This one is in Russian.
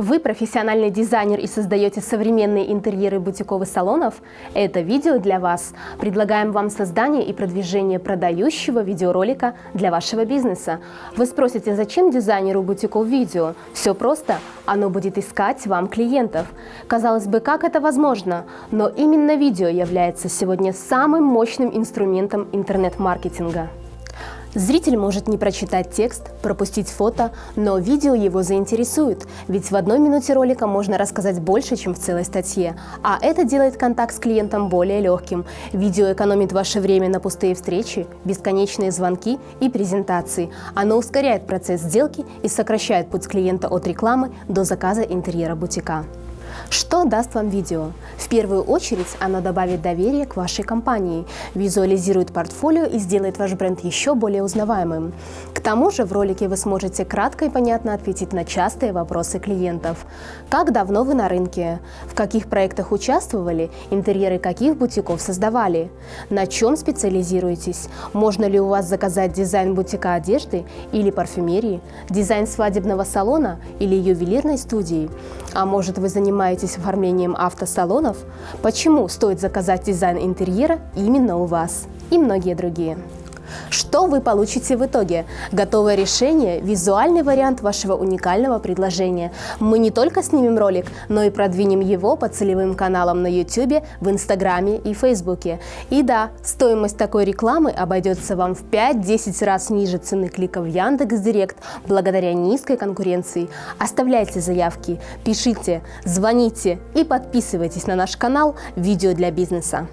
Вы профессиональный дизайнер и создаете современные интерьеры бутиковых салонов? Это видео для вас. Предлагаем вам создание и продвижение продающего видеоролика для вашего бизнеса. Вы спросите, зачем дизайнеру бутиков видео? Все просто. Оно будет искать вам клиентов. Казалось бы, как это возможно? Но именно видео является сегодня самым мощным инструментом интернет-маркетинга. Зритель может не прочитать текст, пропустить фото, но видео его заинтересует, ведь в одной минуте ролика можно рассказать больше, чем в целой статье, а это делает контакт с клиентом более легким. Видео экономит ваше время на пустые встречи, бесконечные звонки и презентации. Оно ускоряет процесс сделки и сокращает путь клиента от рекламы до заказа интерьера бутика. Что даст вам видео? В первую очередь оно добавит доверие к вашей компании, визуализирует портфолио и сделает ваш бренд еще более узнаваемым. К тому же в ролике вы сможете кратко и понятно ответить на частые вопросы клиентов. Как давно вы на рынке? В каких проектах участвовали? Интерьеры каких бутиков создавали? На чем специализируетесь? Можно ли у вас заказать дизайн бутика одежды или парфюмерии? Дизайн свадебного салона или ювелирной студии? А может вы занимаетесь оформлением автосалонов? Почему стоит заказать дизайн интерьера именно у вас? И многие другие. Что вы получите в итоге? Готовое решение – визуальный вариант вашего уникального предложения. Мы не только снимем ролик, но и продвинем его по целевым каналам на YouTube, в Инстаграме и Фейсбуке. И да, стоимость такой рекламы обойдется вам в 5-10 раз ниже цены клика в Яндекс.Директ благодаря низкой конкуренции. Оставляйте заявки, пишите, звоните и подписывайтесь на наш канал «Видео для бизнеса».